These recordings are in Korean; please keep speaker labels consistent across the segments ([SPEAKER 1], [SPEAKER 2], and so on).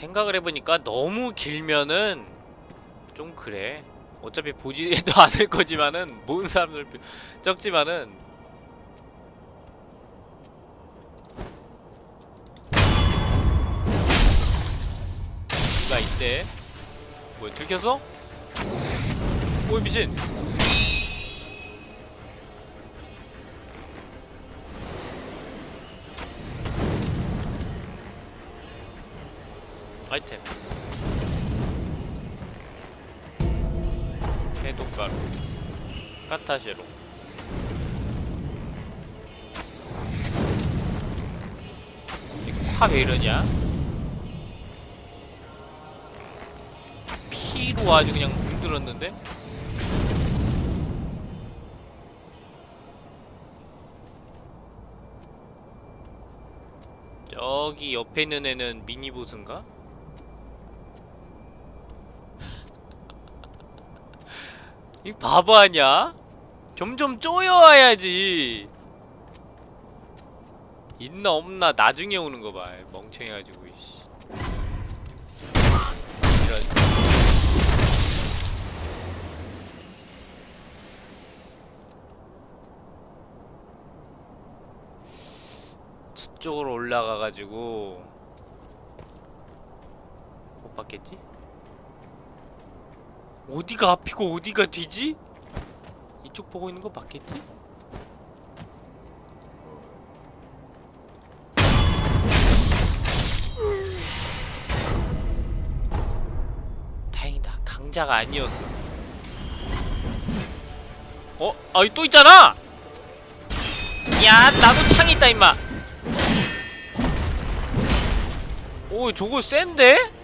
[SPEAKER 1] 생각을 해보니까 너무 길면은 좀 그래. 어차피 보지도 않을 거지만은 모은 사람들 적지만은. 누가 있대 뭐야 들켰어? 오 미친 아이템 해독가루 카타시로 화왜 이러냐? 피로 아주 그냥 물들었는데? 저기 옆에 있는 애는 미니보스인가? 이 바보 아냐? 점점 쪼여와야지 있나 없나 나중에 오는 거 봐. 멍청해가지고 이씨. 이런. 저쪽으로 올라가가지고 못 봤겠지? 어디가 앞이고 어디가 뒤지? 이쪽 보고 있는 거 맞겠지? 다행이다 강자가 아니었어 어? 아, 여기 또 있잖아! 야, 나도 창 있다, 임마! 오, 저거 센데?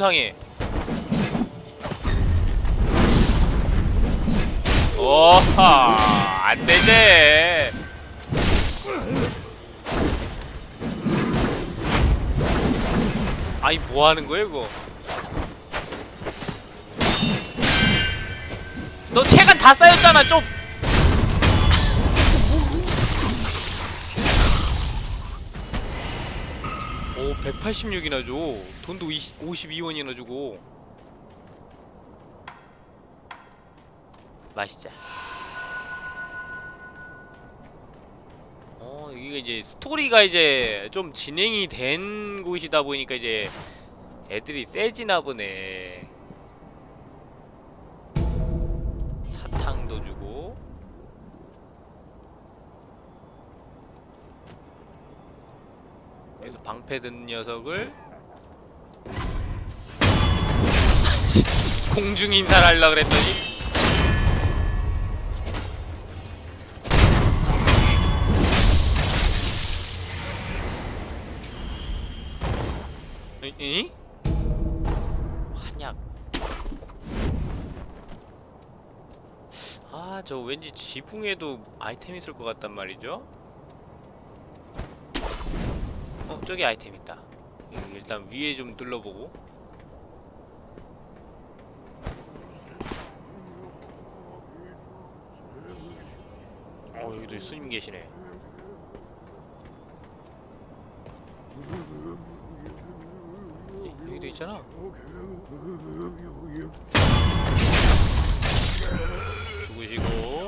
[SPEAKER 1] 이상해. 오하, 안 되지. 아니 뭐 하는 거야 이거? 너 체간 다 쌓였잖아 좀. 오 186이나 줘. 돈도 20, 52원이나 주고. 마시자. 어 이게 이제 스토리가 이제 좀 진행이 된 곳이다 보니까 이제 애들이 세지나 보네. 사탕도 주고. 여기서 방패 든 녀석을 공중 인사를 하려고 그랬더니 이? 이? 한약 아저 왠지 지붕에도 아이템 있을 것 같단 말이죠 어 저기 아이템 있다. 일단 위에 좀 둘러보고. 어 여기도 스님 계시네. 여- 여기도 있잖아. 죽으시고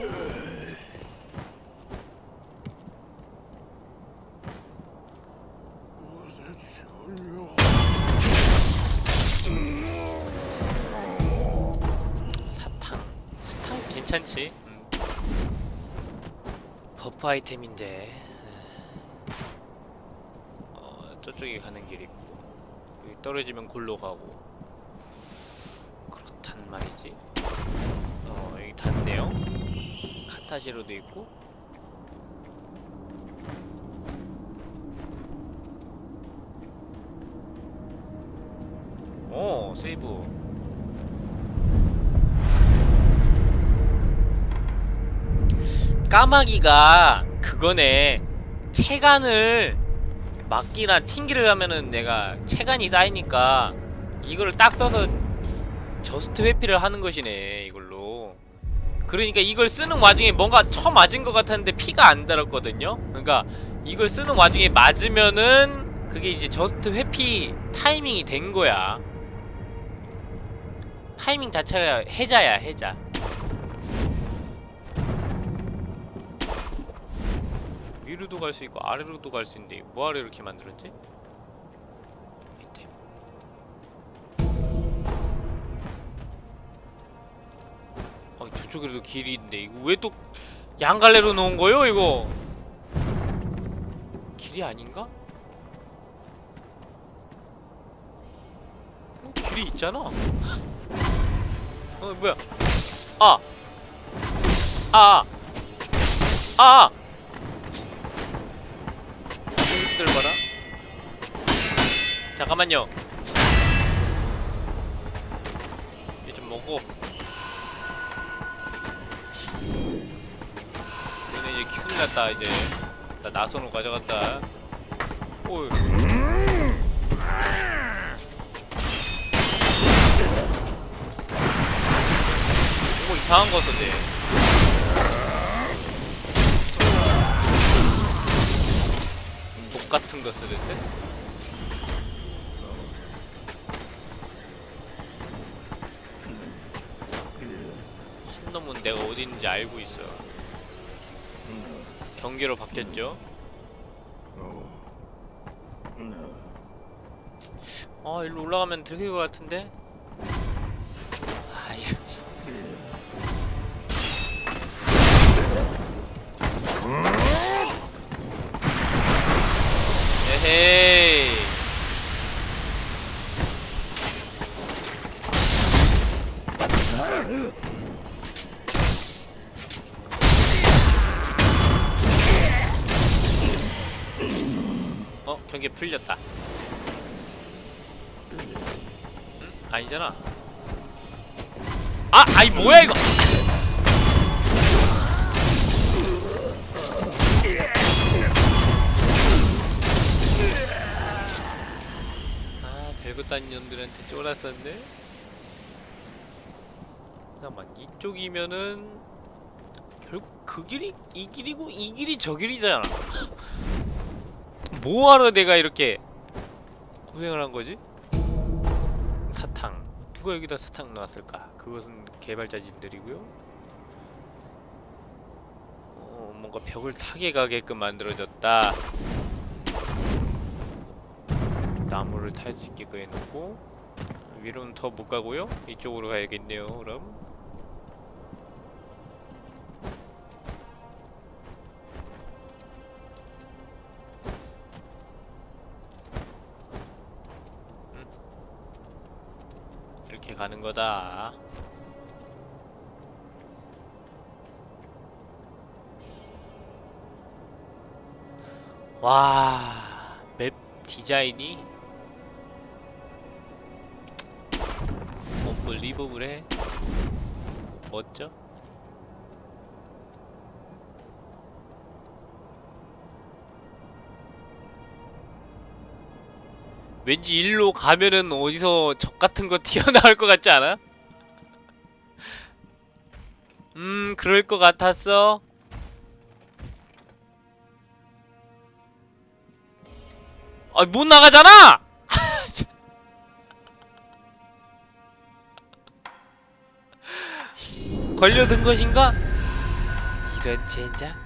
[SPEAKER 1] 아이템인데. 어 저쪽에 가는 길 있고 여기 떨어지면 골로 가고. 그렇단 말이지. 어 여기 닿네요. 카타시로도 있고 오 세이브 까마귀가 그거네. 체간을 막기나 튕기기를 하면은 내가 체간이 쌓이니까 이거를 딱 써서 just 회피를 하는 것이네 이걸로. 그러니까 이걸 쓰는 와중에 뭔가 쳐 맞은 것 같았는데 피가 안 달았거든요? 그러니까 이걸 쓰는 와중에 맞으면은 그게 이제 just 회피 타이밍이 된 거야. 타이밍 자체가 해자야 해자 위로도 갈 수 있고 아래로도 갈 수 있는데 뭐하러 이렇게 만들었지? 밑에 아 저쪽에도 길이 있는데 이거 왜 또 양갈래로 놓은 거요 이거 길이 아닌가? 어, 길이 있잖아 어 뭐야 아! 아! 아! 들 봐라. 잠깐만요. 얘좀 먹고? 얘네 이제 큰일 났다 이제. 나 나선으로 가져갔다. 오이 뭐 이상한 거 썼네 같은 거 쓰는데? 한 놈은 내가 어디 있는지 알고 있어. 경계로 바뀌었죠? 아, 일로 올라가면 들킬 것 같은데? 풀렸다. 응? 아니잖아. 아, 아이 뭐야 이거? 아, 별것도 아닌 놈들한테 쫄았었네. 잠깐만, 이쪽이면은 결국 그 길이 이 길이고 이 길이 저 길이잖아. 뭐하러 내가 이렇게 고생을 한 거지? 사탕. 누가 여기다 사탕 놨을까? 그것은 개발자진들이고요. 어, 뭔가 벽을 타게 가게끔 만들어졌다. 나무를 탈 수 있게끔 해놓고 위로는 더 못 가고요. 이쪽으로 가야겠네요. 그럼. 거다. 와, 맵 디자인이 언블리버블해. 멋져? 왠지 일로 가면은 어디서 적 같은 거 튀어나올 것 같지 않아? 음, 그럴 것 같았어. 아, 못 나가잖아! 걸려든 것인가? 이런 젠장.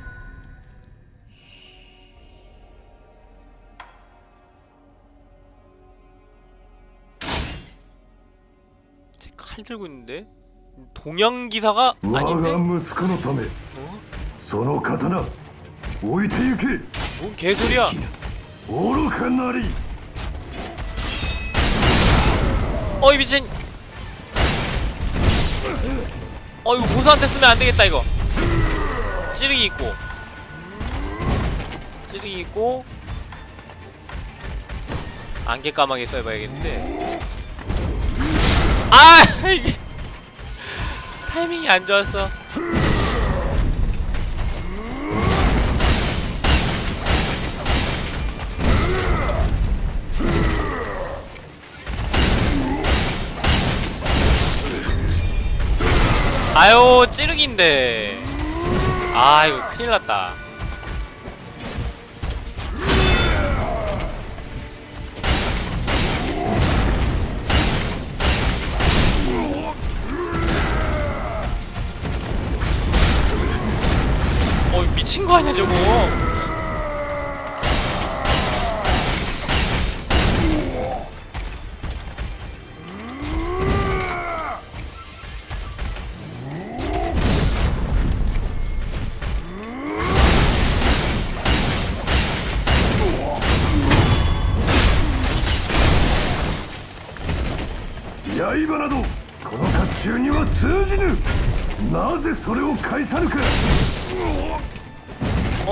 [SPEAKER 1] 들고 있는데? 동양 기사가 아닌데? 어? 뭔 개소리야? 어이 미친 어 이거 보수한테 쓰면 안되겠다 이거 찌르기 있고 찌르기 있고 안개 까마귀 써봐야겠는데 아! 이게 타이밍이 안 좋았어. 아유 찌르기인데. 아 이거 큰일났다. 미친 거 아니야 저거
[SPEAKER 2] 刃などこの甲冑には通じぬなぜそれを返さぬか
[SPEAKER 1] 어,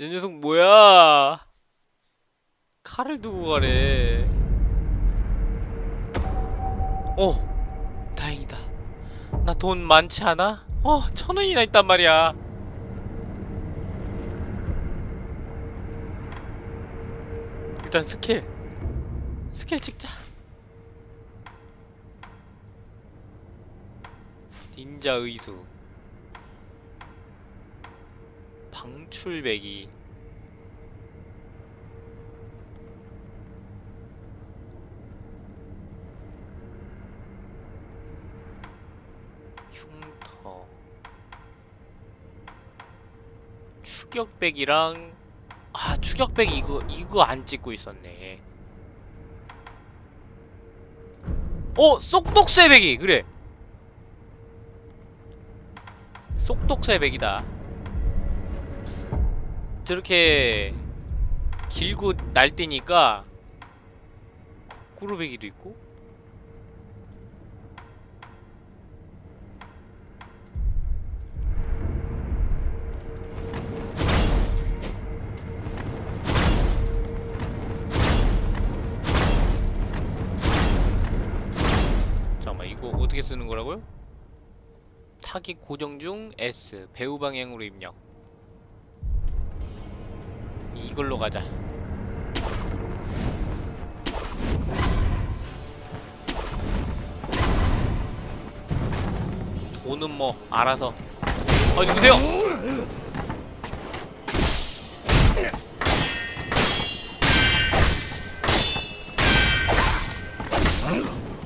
[SPEAKER 1] 이 녀석 뭐야? 칼을 두고 가래. 오, 다행이다. 나 돈 많지 않아? 어, 천 원이나 있단 말이야. 일단 스킬. 스킬 찍자. 닌자 의수. 방출배기. 흉터. 추격백이랑 아 추격백 이거 이거 안 찍고 있었네. 어 쏙독쇠배기 그래. 쏙독쇠배기다 저렇게 길고 날뛰니까 꾸루배기도 있고 잠깐만 이거 어떻게 쓰는 거라고요? 타깃 고정 중 S 배우 방향으로 입력 이걸로 가자 돈은 뭐 알아서 어 누구세요?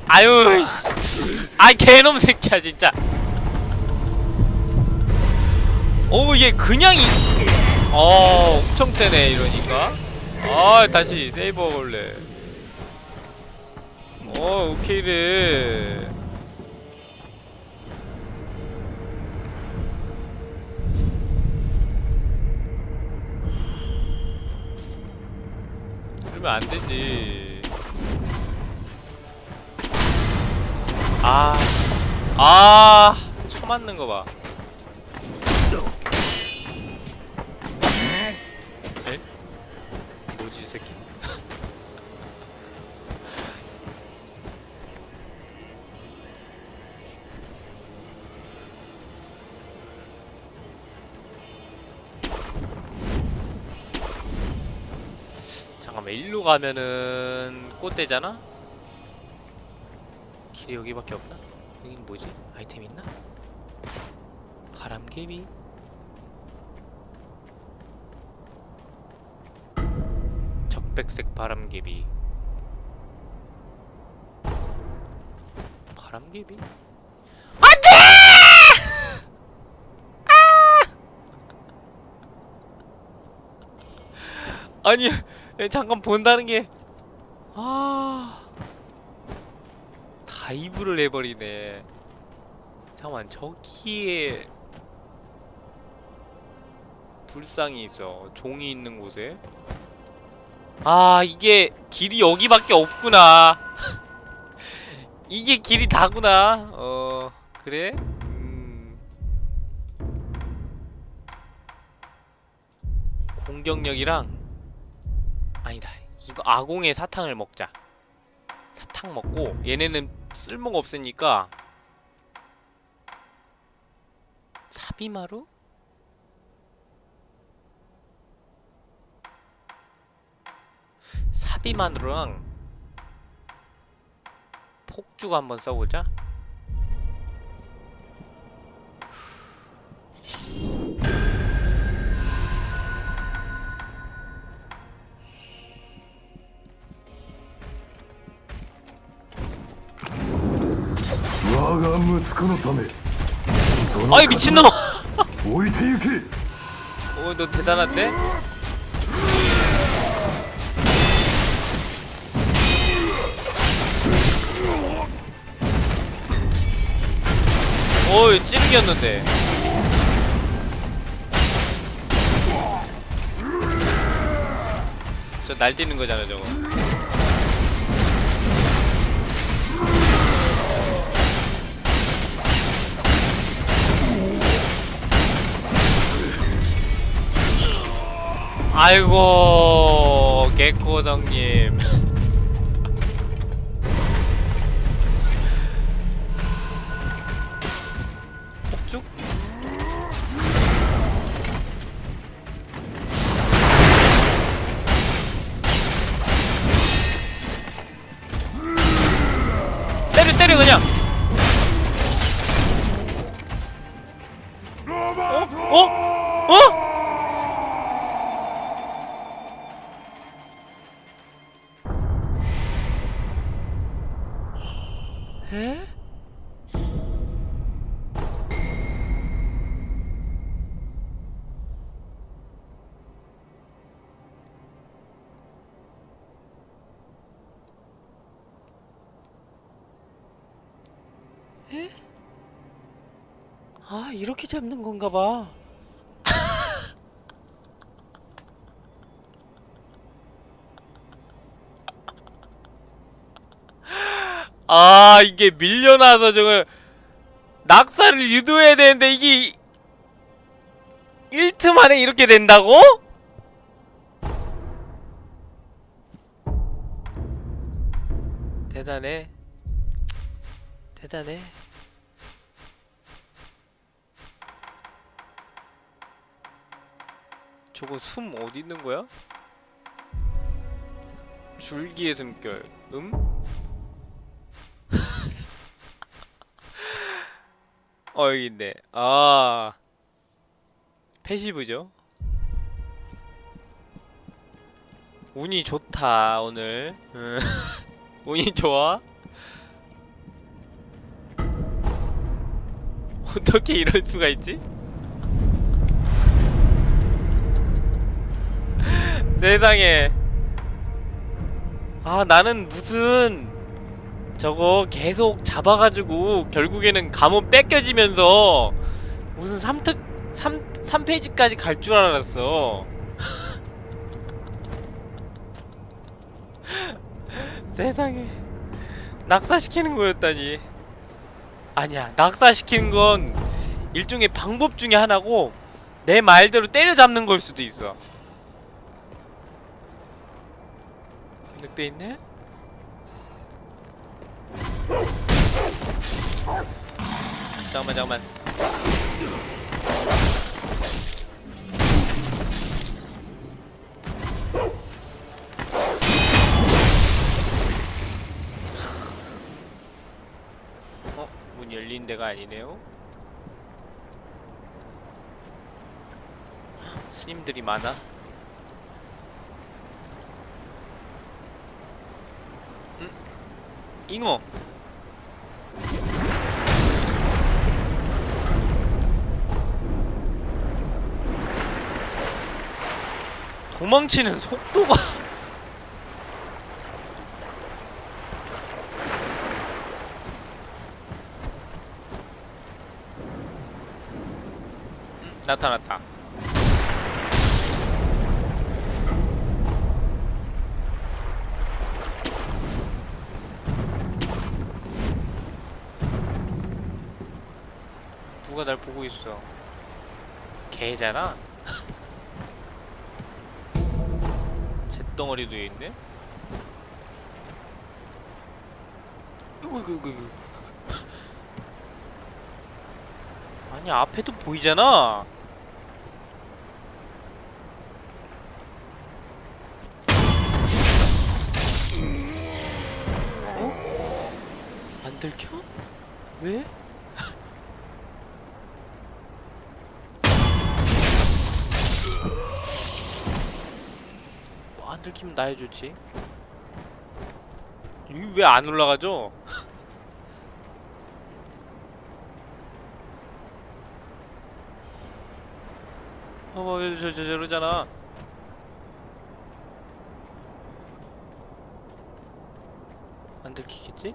[SPEAKER 1] 아유 씨. 아 개놈 새끼야 진짜 오얘 그냥 이 어, 엄청 세네 이러니까. 아, 다시 세이버 원래. 어, 오케이래. 그러면 안 되지. 아, 아, 쳐맞는 거 봐. 일로 가면은 꽃대잖아? 길이 여기밖에 없나? 여긴 뭐지? 아이템 있나? 바람개비? 적백색 바람개비 바람개비? 안 아니 예, 잠깐 본다는 게. 아... 다이브를 해버리네. 잠깐만 저기에 불상이 있어. 종이 있는 곳에. 아 이게 길이 여기밖에 없구나. 이게 길이 다구나. 어... 그래? 음... 공격력이랑 아니다. 이거 아공의 사탕을 먹자. 사탕 먹고 얘네는 쓸모가 없으니까 사비마루? 사비마루랑 폭죽 한번 써보자
[SPEAKER 2] 그
[SPEAKER 1] 아이 미친놈! 오너 어, 대단한데? 오이 찌르기였는데 저 날뛰는 거잖아 저거 아이고 개코정님 에? 에? 아 이렇게 잡는 건가 봐. 아 이게 밀려나서 저거 낙사를 유도해야 되는데 이게 1트 만에 이렇게 된다고? 대단해 대단해 저거 숨 어디 있는 거야? 줄기의 숨결 음? 어 여기 있네. 아. 패시브죠? 운이 좋다 오늘. 음. 운이 좋아? 어떻게 이럴 수가 있지? 세상에. 아 나는 무슨 저거 계속 잡아가지고 결국에는 감원 뺏겨지면서 무슨 3특 3, 3페이지까지 갈 줄 알았어. 세상에. 낙사시키는 거였다니. 아니야 낙사시키는 건 일종의 방법 중에 하나고 내 말대로 때려잡는 걸 수도 있어. 늑대 있네? 잠깐만 잠깐만 어? 문 열린 데가 아니네요? 스님들이 많아 응? 잉어 도망치는 속도가. 음, 나타났다. 누가 날 보고 있어? 개잖아 있네. 이거 이거 이거. 아니 앞에도 보이잖아. 어? 안 들켜? 왜? 들키면 나 해줬지. 이게 왜 안 올라가죠? 어머 저, 저 저러잖아. 안 들키겠지?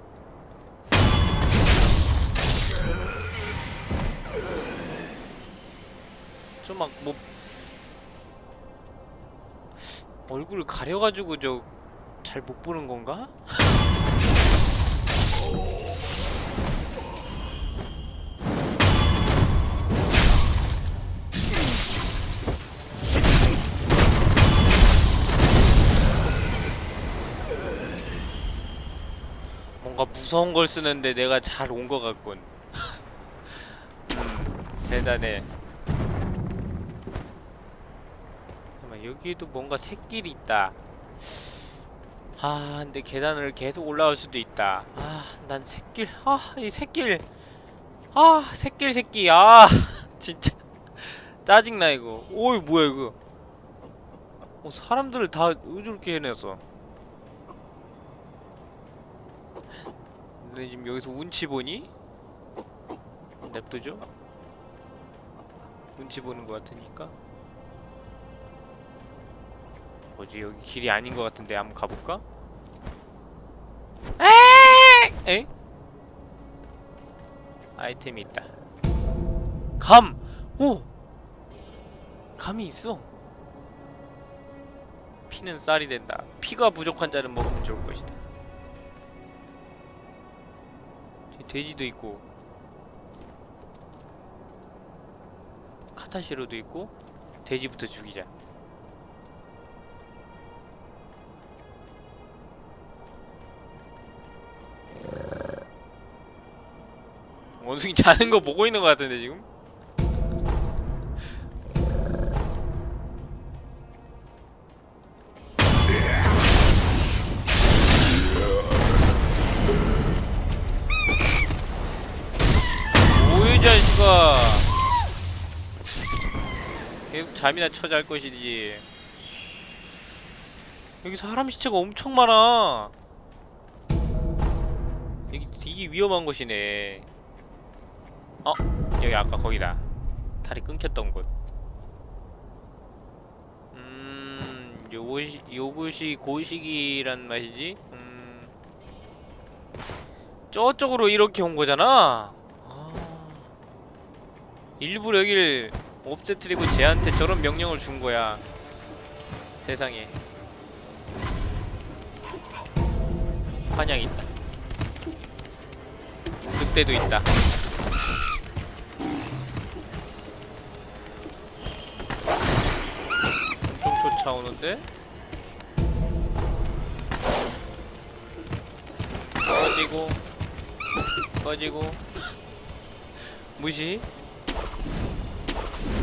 [SPEAKER 1] 좀막뭐 얼굴을 가려가지고 저 잘 못 보는 건가? 뭔가 무서운 걸 쓰는데 내가 잘 온 것 같군. 음, 대단해. 잠깐만 여기도 뭔가 새길이 있다. 아, 근데 계단을 계속 올라올 수도 있다. 아, 난 새길, 아, 이 새길, 아, 새길 새끼, 아, 진짜 짜증나 이거. 오이 뭐야 이거? 어, 사람들을 다왜 저렇게 해냈어? 근데 지금 여기서 운치 보니? 냅두죠? 운치 보는 것 같으니까 뭐지 여기 길이 아닌 것 같은데 한번 가볼까? 에? 에? 아이템이 있다 감! 오! 감이 있어 피는 쌀이 된다 피가 부족한 자는 먹으면 좋을 것이다 돼지도 있고 카타시로도 있고 돼지부터 죽이자 원숭이 자는 거 보고 있는 거 같은데 지금? 뭐이 자식아? 계속 잠이나 쳐잘 것이지. 여기 사람 시체가 엄청 많아. 여기 되게 위험한 곳이네 어? 여기 아까 거기다. 다리 끊겼던 곳. 음... 요것이, 요것이 고식이란 맛이지? 음... 저쪽으로 이렇게 온 거잖아? 아... 일부러 여길 옵세트리고 쟤한테 저런 명령을 준 거야. 세상에. 환영 있다. 늑대도 있다 엄청 쫓아오는데? 꺼지고 꺼지고 무시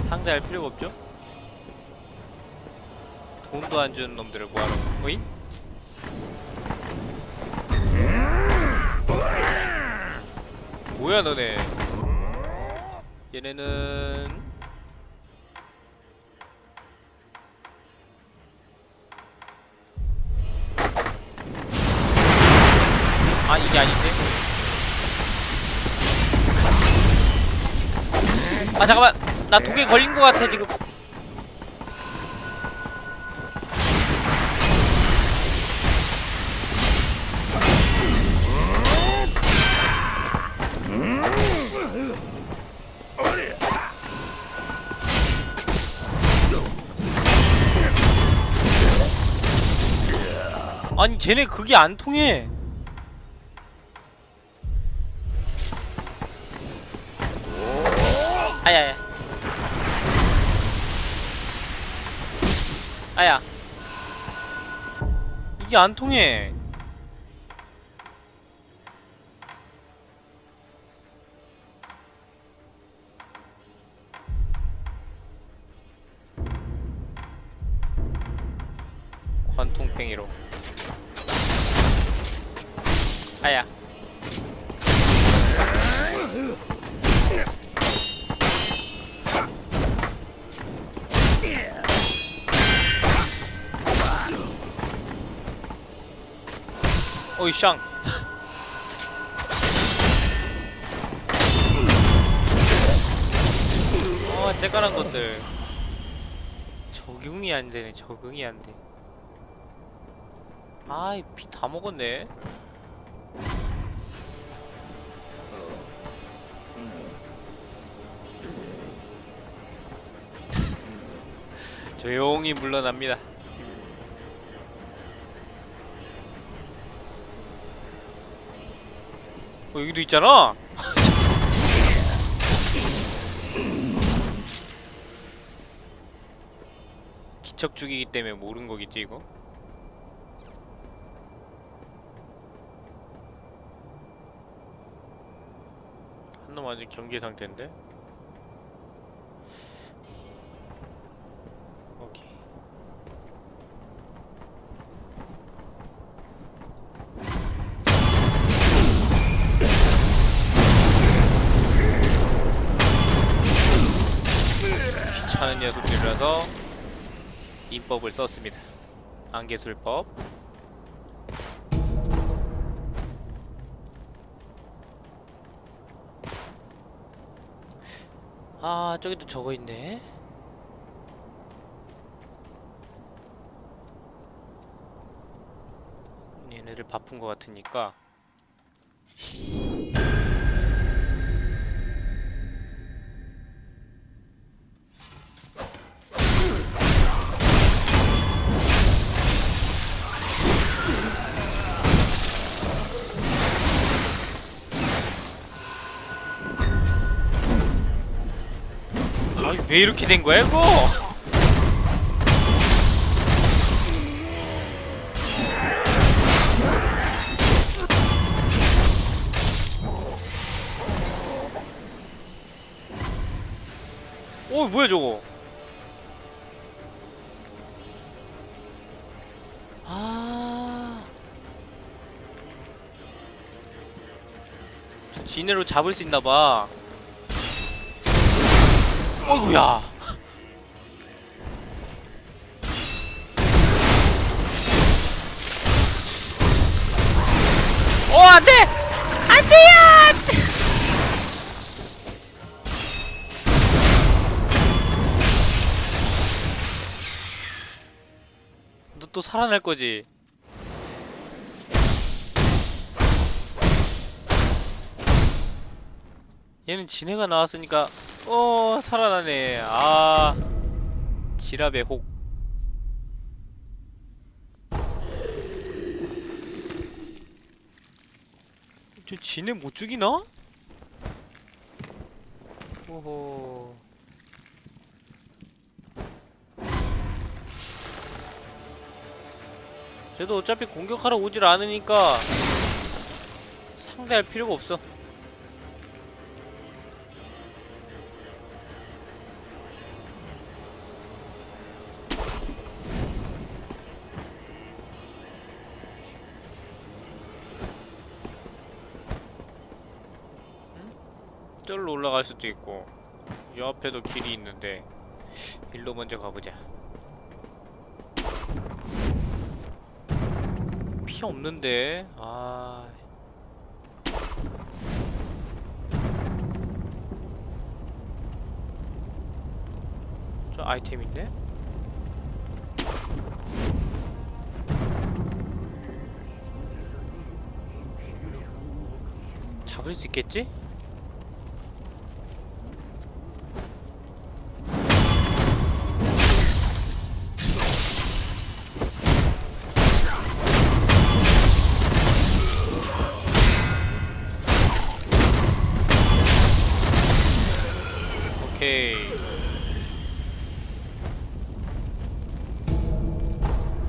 [SPEAKER 1] 상대할 필요가 없죠? 돈도 안 주는 놈들을 뭐하러 어이? 뭐야 너네 얘네는 아 이게 아닌데? 아 잠깐만. 나 독에 걸린 것 같아 지금. 아니 쟤네 그게 안 통해 아야야 아야 이게 안 통해. 관통팽이로. 아야. 어이 샹. 어, 째깔한 것들. 적응이 안 되네. 적응이 안 돼. 아이, 피 다 먹었네. 조용히 물러납니다. 어, 여기도 있잖아. 기척 죽이기 때문에 모른 거겠지 이거? 한 놈 아직 경계 상태인데? 인법을 썼습니다. 안개술법. 아 저기도 저거 있네. 얘네들 바쁜 것 같으니까 왜 이렇게 된 거야 이거? 오 뭐야 저거? 아. 저 지네로 잡을 수 있나 봐. 어이구야. 어, 안 돼! 안 돼요! 너 또 살아날 거지? 얘는 진해가 나왔으니까 어 살아나네. 아 지랍의 혹. 저 진해 못 죽이나? 오호. 쟤도 어차피 공격하러 오질 않으니까 상대할 필요가 없어 수도 있고 이 앞에도 길이 있는데 일로 먼저 가보자 피 없는데 아 저 아이템 있네? 잡을 수 있겠지? 오케이.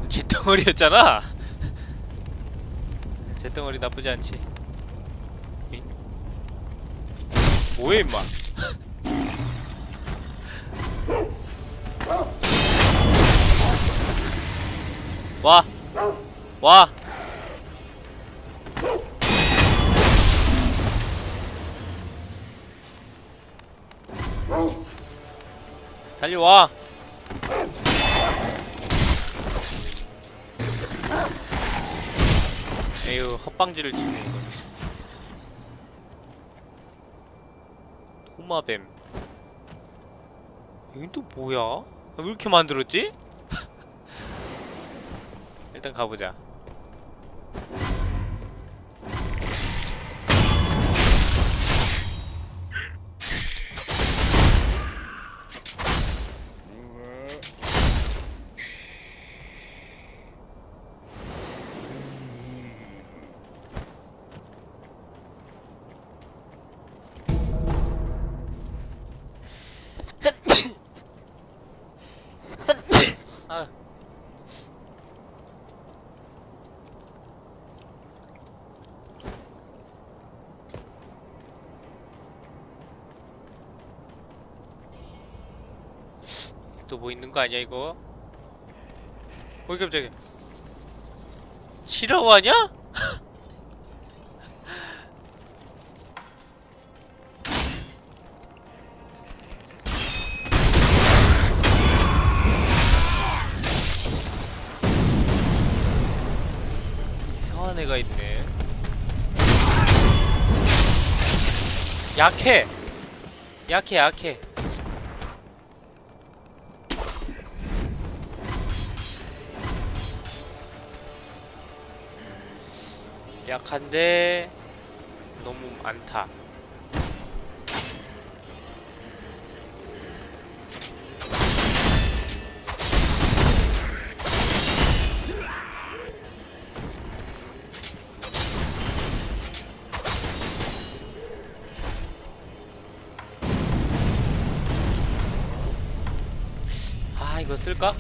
[SPEAKER 1] 뒷덩어리였잖아. 잿덩어리 나쁘지 않지 잉? 뭐해 임마 와! 와! 달려와! 에휴 헛방지를 치는 거 도마뱀 여긴 또 뭐야? 아, 왜 이렇게 만들었지? 일단 가보자 아 또뭐 있는 거 아니야 이거? 어이 깜짝이야 싫어하냐? 약해. 약해 약해. 약한데 너무 많다 쓸까?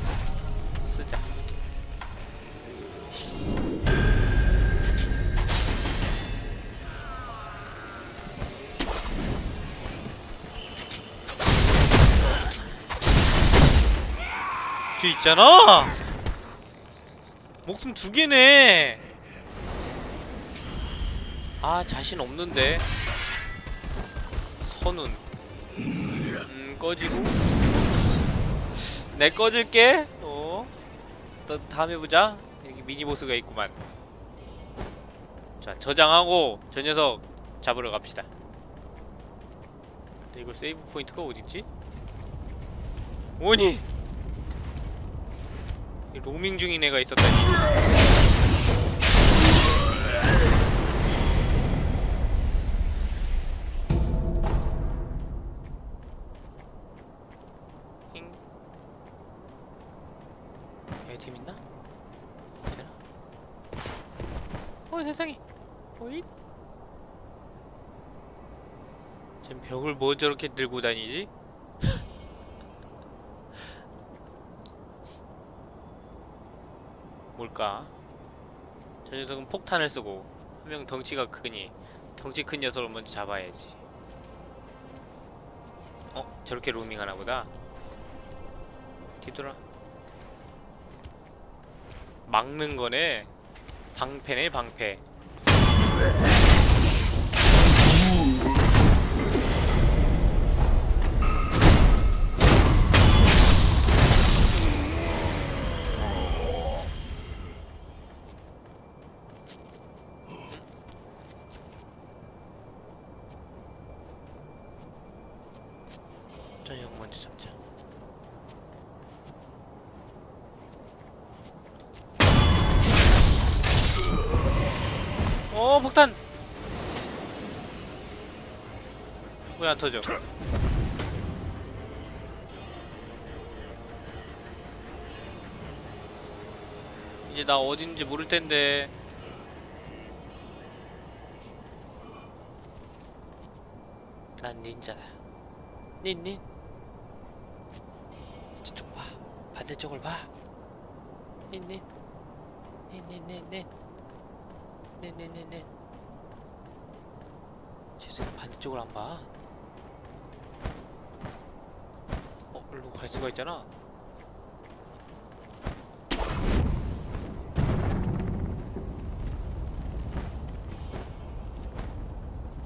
[SPEAKER 1] 쓰자. 뒤에 있잖아? 목숨 두 개네. 아 자신 없는데. 선운 음 꺼지고 내 꺼질게. 어. 또 다음에 보자. 여기 미니 보스가 있구만. 자, 저장하고 저 녀석 잡으러 갑시다. 근데 이거 세이브 포인트가 어디 있지? 오니. 이 로밍 중인 애가 있었다니. 뭐 저렇게 들고 다니지? 뭘까? 저 녀석은 폭탄을 쓰고 한 명 덩치가 크니 덩치 큰 녀석을 먼저 잡아야지 어? 저렇게 로밍 하나 보다 뒤돌아 막는 거네 방패네 방패 안 터져. 이제 나 어딘지 모를 텐데. 난 닌자다. 닌닌? 저쪽 봐. 반대쪽을 봐. 닌닌? 닌닌닌닌? 네네네네. 죄송해 반대쪽을 안 봐. 어, 일로 갈 수가 있잖아.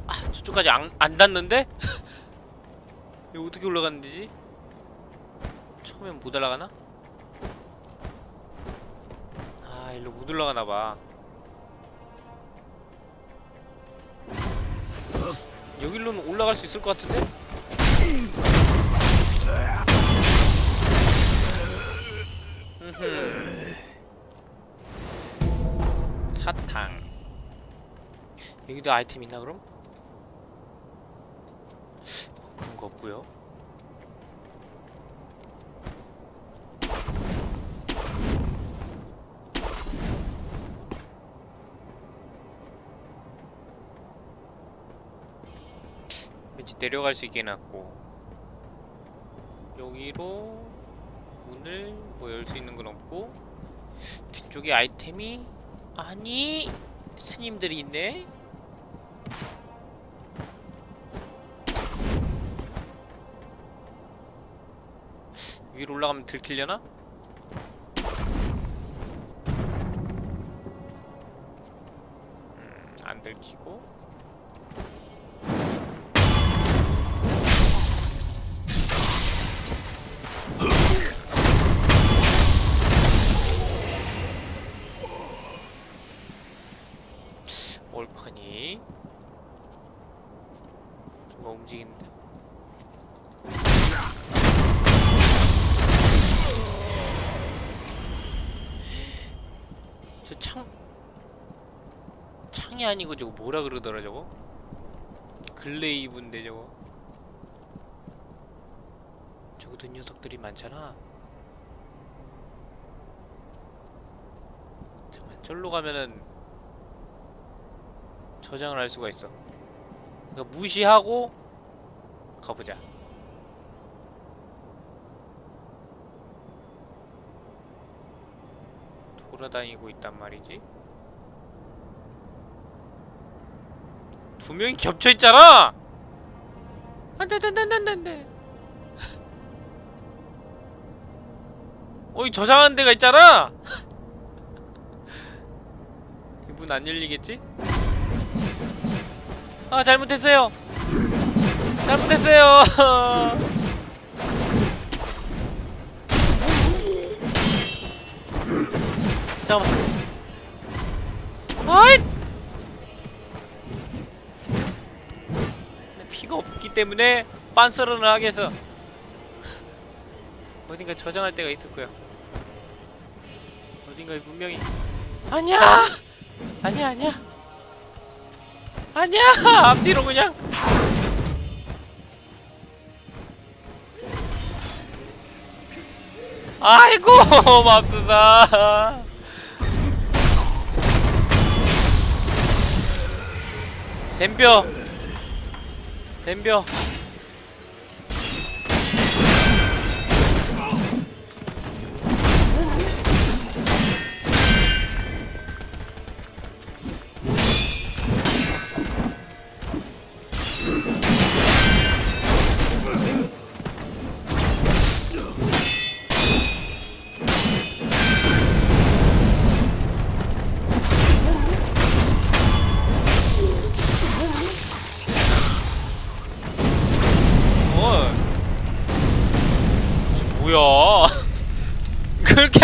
[SPEAKER 1] 아, 저쪽까지 안, 안 닿는데? 이거 어떻게 올라가는 데지? 처음엔 못 올라가나? 아, 일로 못 올라가나 봐. 여기로는 올라갈 수 있을 것 같은데? 사탕. 여기도 아이템 있나 그럼? 어, 그런 거 없고요. 왠지 내려갈 수 있게 해놨고. 여기로 문을 뭐 열 수 있는 건 없고 뒤쪽에 아이템이 아니 스님들이 있네 위로 올라가면 들키려나? 음, 안 들키고 창이 아니고 저거 뭐라 그러더라 저거 글레이브인데 저거 저것도 녀석들이 많잖아 잠깐 절로 가면은 저장을 할 수가 있어. 그러니까 무시하고 가보자. 돌아다니고 있단 말이지. 두 명이 겹쳐 있잖아. 안돼 안돼 안돼 안돼. 어이 저장한 데가 있잖아. 이문안 열리겠지? 아 잘못했어요 잘못했어요 잠깐만 아이 때문에 빤스런을 하게 해서 어딘가 저장할 있을 거야 어딘가에 분명히 아니야! 아니야 아니야! 아니야! 앞뒤로 그냥! 아이고 맙소사! 댐벼 댐벼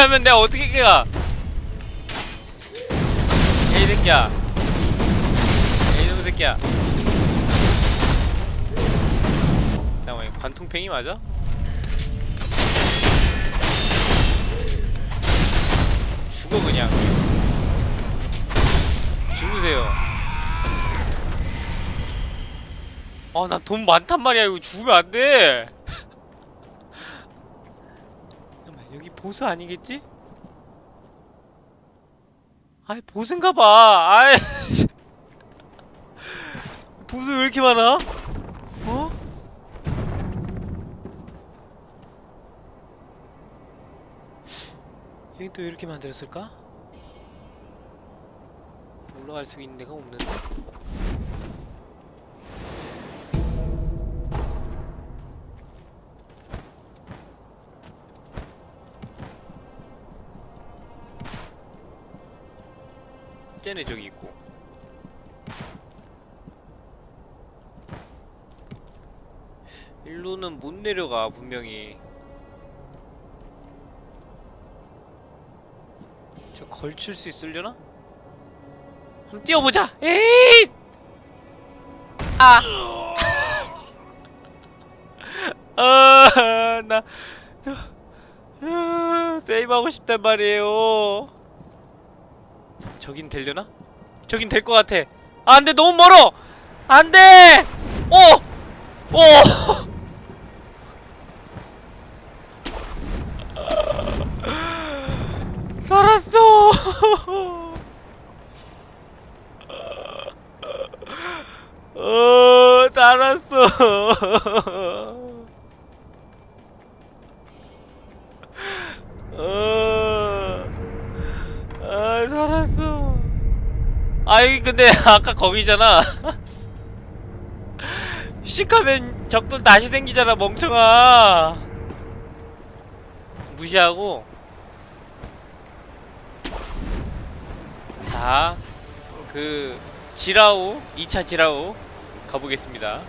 [SPEAKER 1] 하면 내가 어떻게 가? 에이 새끼야. 에이 놈 새끼야. 잠깐만 관통팽이 맞아? 죽어 그냥. 죽으세요. 아, 나 돈 많단 말이야. 이거 죽으면 안 돼. 잠깐만, 여기 보스 아니겠지? 아이, 보스인가 봐. 아이. 보스 왜 이렇게 많아? 어? 여기 또 이렇게 만들었을까? 올라갈 수 있는 데가 없는데? 쟤네 저기 있고. 일로는 못 내려가 분명히. 저 걸칠 수 있으려나? 한번 뛰어보자! 에이 아! 아, 나, 저, 아, 세이브하고 싶단 말이에요. 저, 저긴 되려나? 저긴 될 것 같아. 아, 안 돼, 너무 멀어! 안 돼! 오! 오! 살았어! 어, 살았어! 어, 아, 살았어. 아이, 근데 아까 거기잖아. 씩하면 적들 다시 생기잖아, 멍청아. 무시하고. 자, 그 지라우 2차 지라우 가보겠습니다.